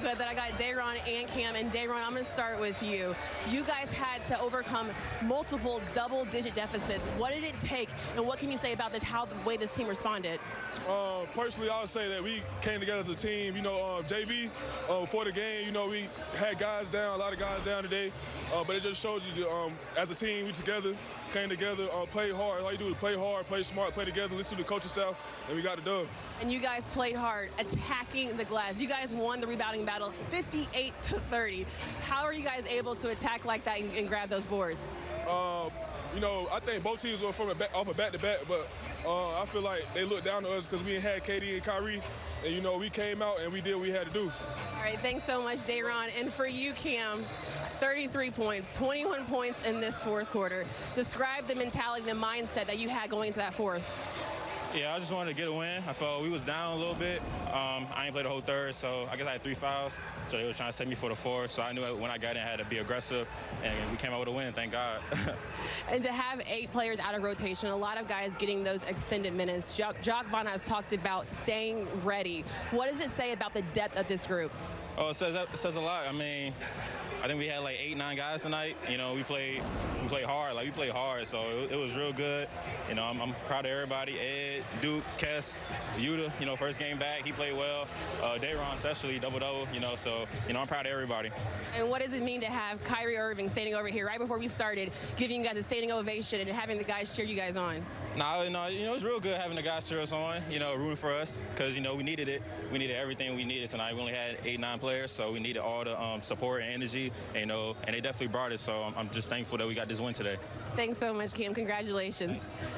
good that I got Day'Ron and Cam. And Day'Ron, I'm going to start with you. You guys had to overcome multiple double-digit deficits. What did it take, and what can you say about this, how the way this team responded? Uh, personally, I would say that we came together as a team. You know, um, JV, uh, before the game, you know, we had guys down, a lot of guys down today. Uh, but it just shows you, um, as a team, we together, came together, uh, played hard. All you do is play hard, play smart, play together, listen to the coaching staff, and we got the dub. And you guys played hard, attacking the glass. You guys won the rebounding battle 58 to 30. How are you guys able to attack like that and, and grab those boards? Uh, you know, I think both teams were from a back, off a back to back, but uh, I feel like they looked down to us because we had KD and Kyrie, and you know, we came out and we did what we had to do. All right, thanks so much, Day'Ron. And for you, Cam, 33 points, 21 points in this fourth quarter. Describe the mentality, the mindset that you had going into that fourth. Yeah, I just wanted to get a win. I felt we was down a little bit. Um, I ain't played the whole third, so I guess I had three fouls. So they were trying to set me for the fourth. So I knew when I got in, I had to be aggressive, and we came out with a win. Thank God. and to have eight players out of rotation, a lot of guys getting those extended minutes. Jacque, Vaughn has talked about staying ready. What does it say about the depth of this group? Oh, it says it says a lot. I mean, I think we had like eight, nine guys tonight. You know, we played we played hard. Like we played hard, so it, it was real good. You know, I'm, I'm, proud of everybody. Ed, Duke, Kess, Yuta. You know, first game back, he played well. Uh, Day'Ron especially double double. You know, so you know I'm proud of everybody. And what does it mean to have Kyrie Irving standing over here right before we started, giving you guys a standing ovation and having the guys cheer you guys on? No, no, you know it's real good having the guys cheer us on. You know, rooting for us because you know we needed it. We needed everything we needed tonight. We only had eight, nine players, so we needed all the um, support and energy. You know, and they definitely brought it. So I'm, I'm just thankful that we got this win today. Thanks so much, Cam. Congratulations. Thanks.